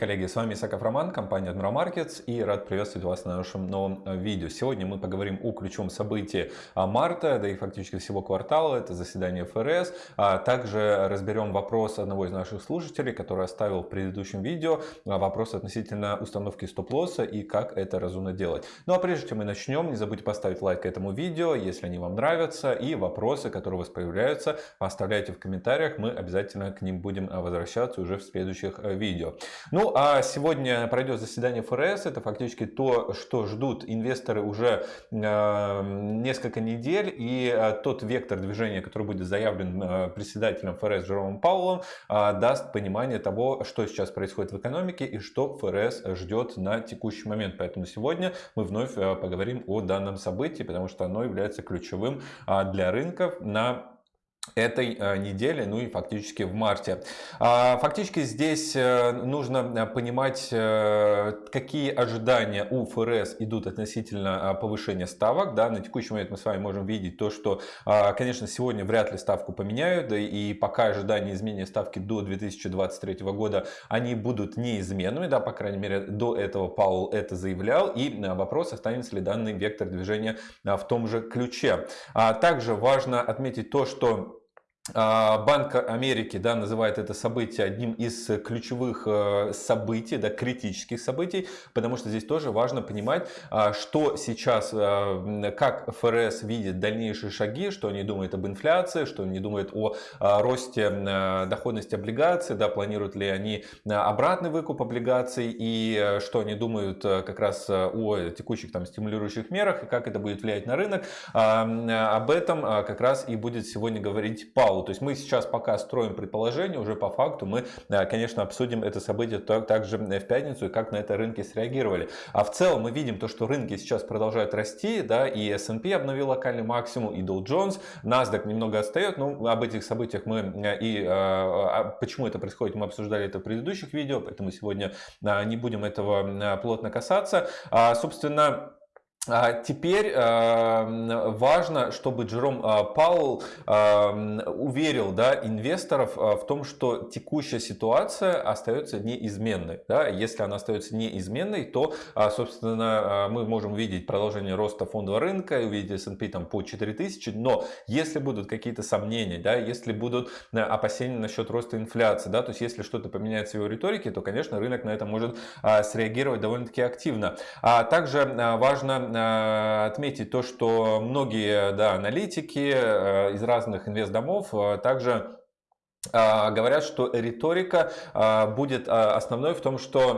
Коллеги! С вами Исаков Роман, компания Admiral Markets и рад приветствовать вас на нашем новом э, видео. Сегодня мы поговорим о ключевом событии а, марта, да и фактически всего квартала, это заседание ФРС. А также разберем вопрос одного из наших слушателей, который оставил в предыдущем видео, а, вопрос относительно установки стоп-лосса и как это разумно делать. Ну а прежде чем мы начнем, не забудьте поставить лайк этому видео, если они вам нравятся, и вопросы, которые у вас появляются, оставляйте в комментариях, мы обязательно к ним будем возвращаться уже в следующих э, видео. Ну, а сегодня пройдет заседание ФРС. Это фактически то, что ждут инвесторы уже э, несколько недель. И э, тот вектор движения, который будет заявлен э, председателем ФРС Джеромом Паулом, даст понимание того, что сейчас происходит в экономике и что ФРС ждет на текущий момент. Поэтому сегодня мы вновь поговорим о данном событии, потому что оно является ключевым для рынков на этой э, недели, ну и фактически в марте. А, фактически здесь э, нужно э, понимать, какие ожидания у ФРС идут относительно повышения ставок. Да, на текущий момент мы с вами можем видеть то, что, конечно, сегодня вряд ли ставку поменяют, и пока ожидания изменения ставки до 2023 года, они будут неизменными, да, по крайней мере, до этого Паул это заявлял, и вопрос, останется ли данный вектор движения в том же ключе. А также важно отметить то, что а, Банк Америки да, называет это событие одним из ключевых э, событий, да, критических событий, потому что здесь тоже важно понимать, а, что сейчас, э, как ФРС видит дальнейшие шаги, что они думают об инфляции, что они думают о а, росте э, доходности облигаций, да, планируют ли они обратный выкуп облигаций и что они думают как раз о текущих там стимулирующих мерах и как это будет влиять на рынок. Об этом как раз и будет сегодня говорить Паул. То есть мы сейчас пока строим предположение, уже по факту мы, э, конечно, обсудим это событие также в пятницу и как на это рынки среагировали. А в целом мы видим то, что рынки сейчас продолжают расти, да, и S&P обновил локальный максимум, и Dow Jones, NASDAQ немного отстает, но об этих событиях мы э, и а почему это происходит, мы обсуждали это в предыдущих видео, поэтому сегодня не будем этого плотно касаться. А, собственно, теперь важно, чтобы Джером а, Паул уверил да, инвесторов а, в том, что текущая ситуация остается неизменной. Да? Если она остается неизменной, то, собственно, мы можем увидеть продолжение роста фондового рынка, увидеть S&P там по 4000, но если будут какие-то сомнения, да, если будут опасения насчет роста инфляции, да, то есть если что-то поменяется в его риторике, то, конечно, рынок на это может среагировать довольно-таки активно. А также важно Э, отметить то, что многие да, аналитики э, из разных инвестдомов э, также говорят, что риторика а, будет а, основной в том, что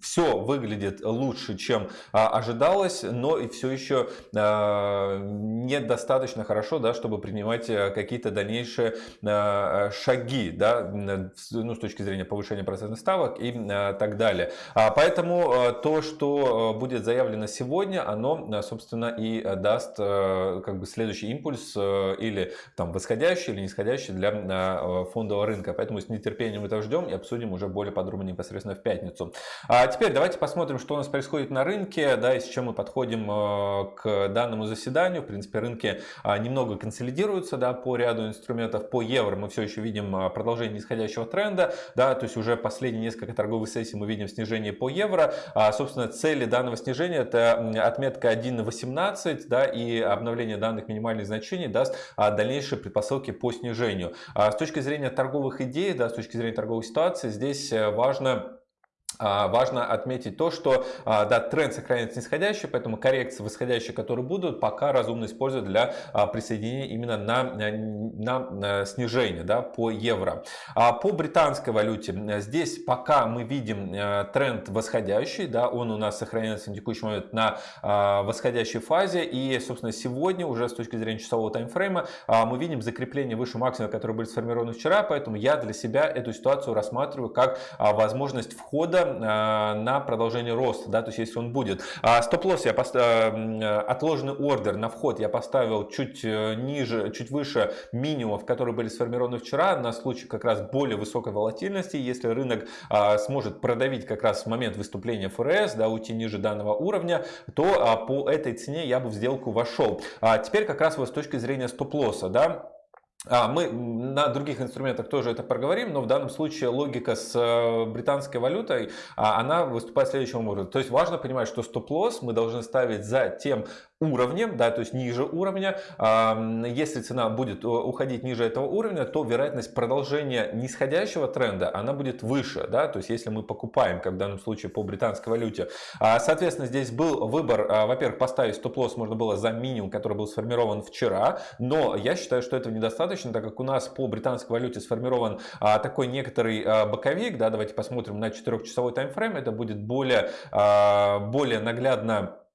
все выглядит лучше, чем ожидалось, но и все еще недостаточно хорошо, да, чтобы принимать какие-то дальнейшие шаги да, ну, с точки зрения повышения процентных ставок и так далее. Поэтому то, что будет заявлено сегодня, оно, собственно, и даст как бы следующий импульс или там восходящий или нисходящий для э, фондового рынка. Поэтому с нетерпением это ждем и обсудим уже более подробно непосредственно в пятницу. А теперь давайте посмотрим, что у нас происходит на рынке, да, и с чем мы подходим э, к данному заседанию. В принципе, рынки а, немного консолидируются да, по ряду инструментов. По евро мы все еще видим а, продолжение нисходящего тренда, да, то есть уже последние несколько торговых сессий мы видим снижение по евро. А, собственно, цели данного снижения это отметка 1.18 да, и обновление данных минимальных значений даст а, дальнейшие предпосылки по снижению. А с точки зрения торговых идей, да, с точки зрения торговой ситуации, здесь э, важно важно отметить то, что а, да, тренд сохраняется нисходящий, поэтому коррекции восходящие, которые будут, пока разумно использовать для а, присоединения именно на, на, снижение да, по евро. По британской валюте здесь пока мы видим тренд восходящий, да, он у нас сохраняется на текущий момент на восходящей фазе и, собственно, сегодня уже с точки зрения часового таймфрейма мы видим закрепление выше максимума, который был сформирован вчера, поэтому я для себя эту ситуацию рассматриваю как возможность входа Э, на продолжение роста, да, то есть если он будет. А стоп-лосс я поставил, отложенный ордер на вход я поставил чуть э, ниже, чуть выше минимумов, которые были сформированы вчера, на случай как раз более высокой волатильности. Если рынок а, сможет продавить как раз в момент выступления ФРС, да, уйти ниже данного уровня, то а, по этой цене я бы в сделку вошел. А теперь как раз вот с точки зрения стоп-лосса, да, а, мы на других инструментах тоже это проговорим, но в данном случае логика с э, британской валютой, а, она выступает следующим образом. То есть важно понимать, что стоп-лосс мы должны ставить за тем уровнем, да, то есть ниже уровня. Если цена будет э, уходить ниже этого уровня, то вероятность продолжения нисходящего тренда, она будет выше, да, то есть если мы покупаем, как в данном случае по британской валюте. А, соответственно, здесь был выбор, во-первых, поставить стоп-лосс можно было за минимум, который был сформирован вчера, но я считаю, что этого недостаточно достаточно, так как у нас по британской валюте сформирован а, такой некоторый а, боковик. Да, давайте посмотрим на 4-часовой таймфрейм. Это будет более, а, более наглядно а,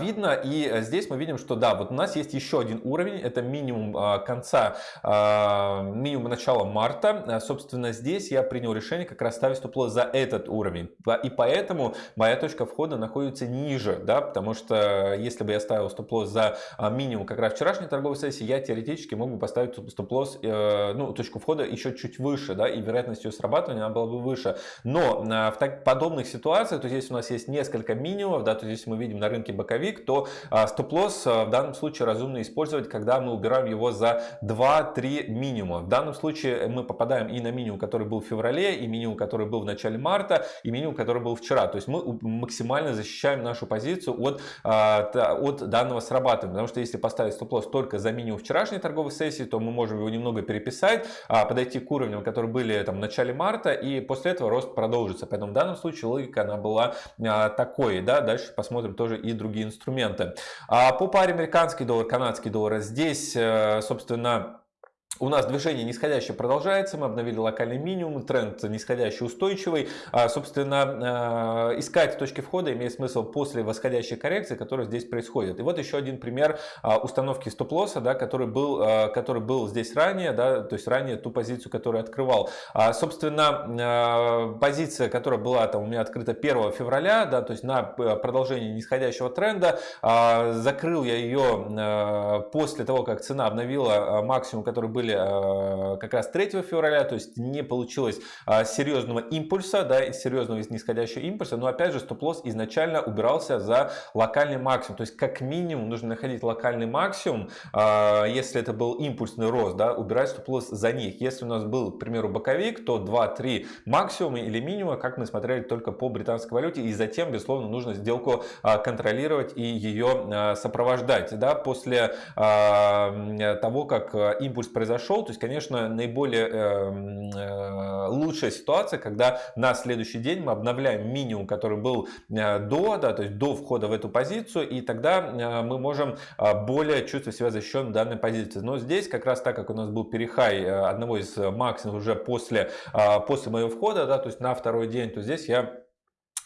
видно. И э, здесь мы видим, что да, вот у нас есть еще один уровень, это минимум а, конца, а, минимум начала марта. Собственно, здесь я принял решение как раз ставить стоп-лосс за этот уровень. И поэтому моя точка входа находится ниже, да, потому что если бы я ставил стоп-лосс за минимум как раз вчерашней торговой сессии, я теоретически мог бы поставить стоп-лосс, э, ну, точку входа еще чуть выше, да, и вероятность ее срабатывания она была бы выше. Но в так, подобных ситуациях, то если у нас есть несколько минимумов, да, то если мы видим на рынке рынке боковик, то а, стоп-лосс а, в данном случае разумно использовать, когда мы убираем его за 2-3 минимума. В данном случае мы попадаем и на минимум, который был в феврале, и минимум, который был в начале марта, и минимум, который был вчера. То есть мы максимально защищаем нашу позицию от, а, от данного срабатывания. Потому что если поставить стоп-лосс только за минимум вчерашней торговой сессии, то мы можем его немного переписать, подойти к уровням, которые были там, в начале марта, и после этого рост продолжится. Поэтому в данном случае логика она была такой. Да? Дальше посмотрим тоже и другие инструменты. А по паре американский доллар, канадский доллар, здесь, э, собственно, у нас движение нисходящее продолжается, мы обновили локальный минимум, тренд нисходящий устойчивый. А, собственно, а, искать точки входа имеет смысл после восходящей коррекции, которая здесь происходит. И вот еще один пример а, установки стоп-лосса, да, который, был, который был здесь ранее, да, то есть ранее ту позицию, которую открывал. Собственно, позиция, которая была там у меня открыта 1 февраля, да, то есть на продолжение нисходящего тренда, закрыл я ее после того, как цена обновила максимум, который были были а, как раз 3 февраля, то есть не получилось а, серьезного импульса, да, серьезного нисходящего импульса, но опять же стоп-лосс изначально убирался за локальный максимум, то есть как минимум нужно находить локальный максимум, а, если это был импульсный рост, да, убирать стоп-лосс за них. Если у нас был, к примеру, боковик, то 2-3 максимума или минимума, как мы смотрели только по британской валюте, и затем, безусловно, нужно сделку контролировать и ее сопровождать, да, после того, как импульс произошел произошел. То есть, конечно, наиболее э, э, лучшая ситуация, когда на следующий день мы обновляем минимум, который был э, до, да, то есть до входа в эту позицию, и тогда э, мы можем э, более чувствовать себя защищенным данной позиции. Но здесь, как раз так, как у нас был перехай э, одного из максимумов уже после, после моего входа, да, то есть на второй день, то здесь я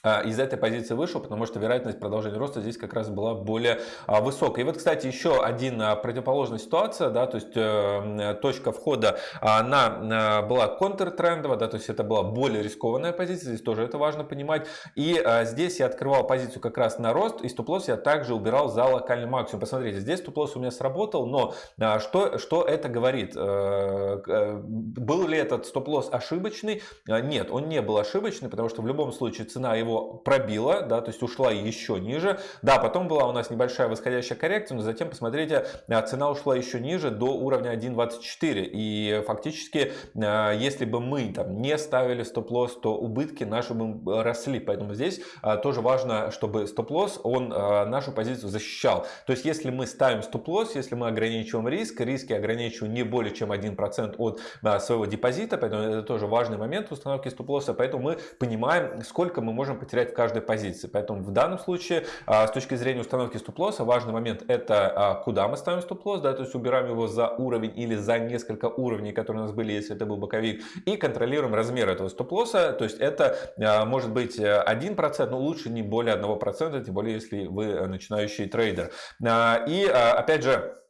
из этой позиции вышел, потому что вероятность продолжения роста здесь как раз была более а, высокой. И вот, кстати, еще один а, противоположная ситуация, да, то есть э, точка входа, она была контртрендовая, да, то есть это была более рискованная позиция, здесь тоже это важно понимать. И здесь я открывал позицию как раз на рост, и стоп-лосс я также убирал за локальный максимум. Посмотрите, здесь стоп-лосс у меня сработал, но что, что это говорит? Э, э, был ли этот стоп-лосс ошибочный? Нет, он не был ошибочный, потому что в любом случае цена его пробила, да, то есть ушла еще ниже. Да, потом была у нас небольшая восходящая коррекция, но затем, посмотрите, а, цена ушла еще ниже до уровня 1.24. И фактически, а, если бы мы там не ставили стоп-лосс, то убытки наши бы росли. Поэтому здесь а, тоже важно, чтобы стоп-лосс, он нашу позицию защищал. То есть, если мы ставим стоп-лосс, если мы ограничиваем риск, риски ограничиваем не более чем 1% от своего депозита, поэтому это тоже важный момент установки стоп-лосса. Поэтому мы понимаем, сколько мы можем потерять в каждой позиции. Поэтому в данном случае а, с точки зрения установки стоп-лосса важный момент это а, куда мы ставим стоп-лосс, да, то есть убираем его за уровень или за несколько уровней, которые у нас были, если это был боковик, и контролируем размер этого стоп-лосса, то есть это а, может быть 1%, но лучше не более 1%, тем более если вы начинающий трейдер. И опять же,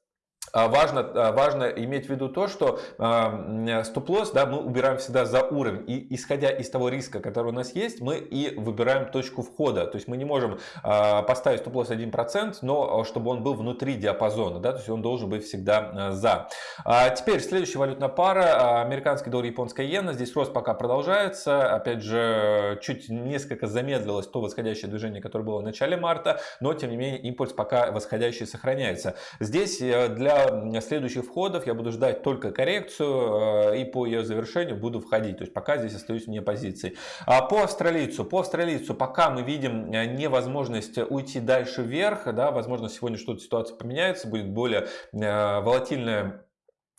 важно, а, важно иметь в виду то, что э, стоп-лосс да, мы убираем всегда за уровень. И исходя из того риска, который у нас есть, мы и выбираем точку входа. То есть мы не можем э, поставить стоп-лосс 1%, но чтобы он был внутри диапазона. Да, то есть он должен быть всегда э, за. А теперь следующая валютная пара. Американский доллар, японская иена. Здесь рост пока продолжается. Опять же, чуть несколько замедлилось то восходящее движение, которое было в начале марта. Но тем не менее импульс пока восходящий сохраняется. Здесь для для следующих входов я буду ждать только коррекцию и по ее завершению буду входить. То есть пока здесь остаюсь вне позиции. А по австралийцу, по австралийцу пока мы видим невозможность уйти дальше вверх, да, возможно сегодня что-то ситуация поменяется, будет более волатильная а,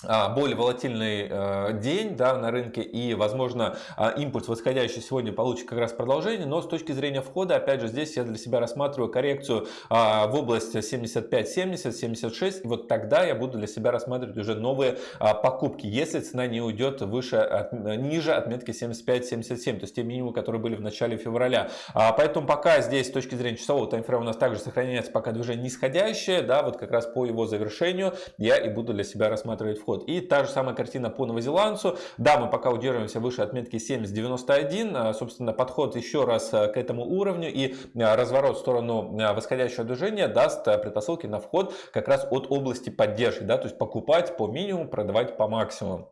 более волатильный э, день да, на рынке и, возможно, а, импульс восходящий сегодня получит как раз продолжение, но с точки зрения входа, опять же, здесь я для себя рассматриваю коррекцию а, в область 75-70, 76, и вот тогда я буду для себя рассматривать уже новые покупки, если цена не уйдет выше, ниже отметки 75-77, то есть те минимумы, которые были в начале февраля. Поэтому пока здесь с точки зрения часового таймфрейма у нас также сохраняется пока движение нисходящее, да, вот как раз по его завершению я и буду для себя рассматривать вход. И та же самая картина по новозеландцу. Да, мы пока удерживаемся выше отметки 70.91. А, собственно, подход еще раз а, к этому уровню и а, разворот в сторону восходящего движения даст предпосылки на вход как раз от области поддержки. Да, то есть покупать по минимуму, продавать по максимуму.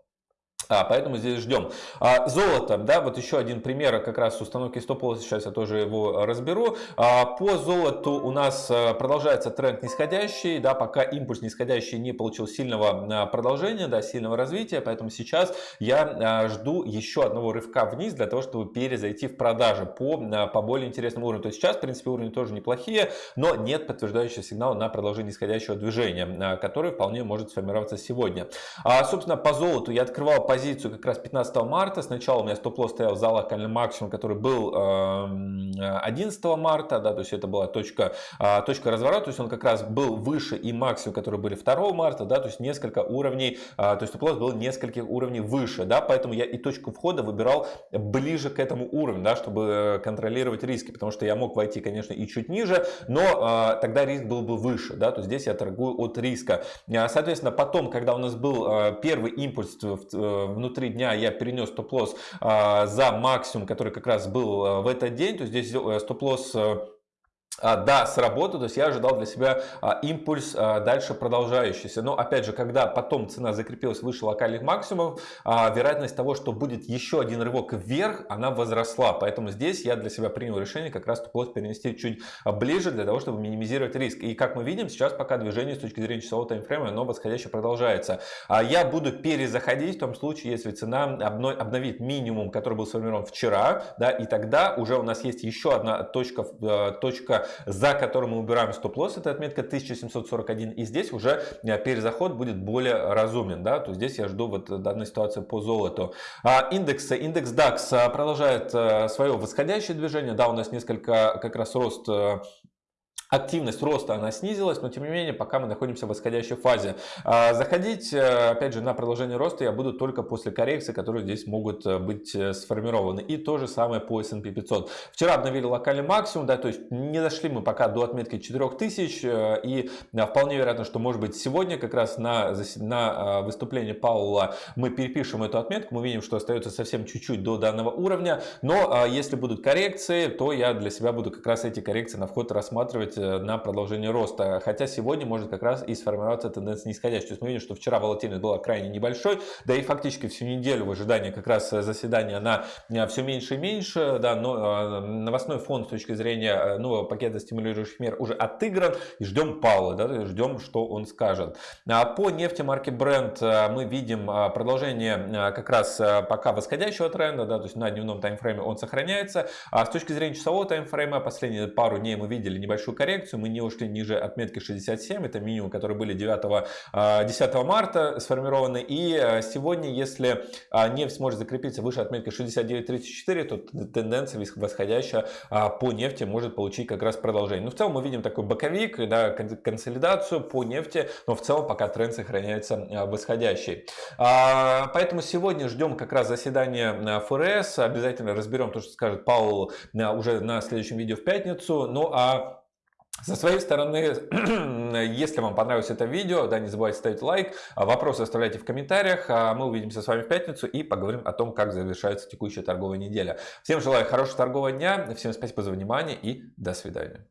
А, поэтому здесь ждем. А, золото, да, вот еще один пример как раз установки стоп-лосса, сейчас я тоже его разберу. А, по золоту у нас а, продолжается тренд нисходящий, да, пока импульс нисходящий не получил сильного а, продолжения, да, сильного развития, поэтому сейчас я а, жду еще одного рывка вниз для того, чтобы перезайти в продажи по, по более интересному уровню. То есть сейчас, в принципе, уровни тоже неплохие, но нет подтверждающего сигнала на продолжение нисходящего движения, который вполне может сформироваться сегодня. А, собственно, по золоту я открывал позицию как раз 15 марта. Сначала у меня стоп-лосс стоял за локальным максимум, который был 11 эм, марта, да, то есть это была точка, а, точка разворота, то есть он как раз был выше и максимум, которые были 2 марта, да, то есть несколько уровней, а, то есть стоп-лосс был нескольких уровней выше, да, поэтому я и точку входа выбирал ближе к этому уровню, да, чтобы контролировать риски, потому что я мог войти, конечно, и чуть ниже, но а, тогда риск был бы выше, да, то здесь я торгую от риска. Соответственно, потом, когда у нас был первый импульс в внутри дня я перенес стоп-лосс а, за максимум, который как раз был а, в этот день, то здесь э, стоп-лосс э, да, сработал, то есть я ожидал для себя а, импульс а, дальше продолжающийся. Но опять же, когда потом цена закрепилась выше локальных максимумов, а, вероятность того, что будет еще один рывок вверх, она возросла. Поэтому здесь я для себя принял решение как раз топ-лосс перенести чуть ближе для того, чтобы минимизировать риск. И как мы видим, сейчас пока движение с точки зрения часового таймфрейма, оно восходящее продолжается. А я буду перезаходить в том случае, если цена обновит минимум, который был сформирован вчера, да, и тогда уже у нас есть еще одна точка, э, за которым мы убираем стоп-лосс, это отметка 1741. И здесь уже э, перезаход будет более разумен. Да? То здесь я жду вот данной ситуации по золоту. А индексы, индекс DAX э, продолжает э, свое восходящее движение. Да, у нас несколько как раз рост активность роста она снизилась, но тем не менее пока мы находимся в восходящей фазе. А, заходить, э, опять же, на продолжение роста я буду только после коррекции, которые здесь могут э, быть э, сформированы. И то же самое по S&P 500. Вчера обновили локальный максимум, да, то есть не дошли мы пока до отметки 4000 и вполне вероятно, что может быть сегодня как раз на, на выступлении Паула мы перепишем эту отметку, мы видим, что остается совсем чуть-чуть до данного уровня, но если будут коррекции, то я для себя буду как раз эти коррекции на вход рассматривать на продолжение роста. Хотя сегодня может как раз и сформироваться тенденция нисходящая. То есть мы видим, что вчера волатильность была крайне небольшой, да и фактически всю неделю в ожидании как раз заседания она э, все меньше и меньше, да, но э, новостной фон с точки зрения нового пакета стимулирующих мер уже отыгран и ждем Паула, да, ждем, что он скажет. А по нефти марки Brent мы видим продолжение как раз пока восходящего тренда, да, то есть на дневном таймфрейме он сохраняется. А с точки зрения часового таймфрейма последние пару дней мы видели небольшую коррекцию, коррекцию, мы не ушли ниже отметки 67, это минимум, которые были 9, 10 а, марта сформированы. И а, сегодня, если а, нефть сможет закрепиться выше отметки 69.34, то тенденция восходящая по нефти может получить как раз продолжение. Но в целом мы видим такой боковик, да, консолидацию по нефти, но в целом пока тренд сохраняется восходящий. Поэтому сегодня ждем как раз заседания ФРС, обязательно разберем то, что скажет Паул уже на следующем видео в пятницу. Ну а со своей стороны, если вам понравилось это видео, да, не забывайте ставить лайк, а вопросы оставляйте в комментариях, а мы увидимся с вами в пятницу и поговорим о том, как завершается текущая торговая неделя. Всем желаю хорошего торгового дня, всем спасибо за внимание и до свидания.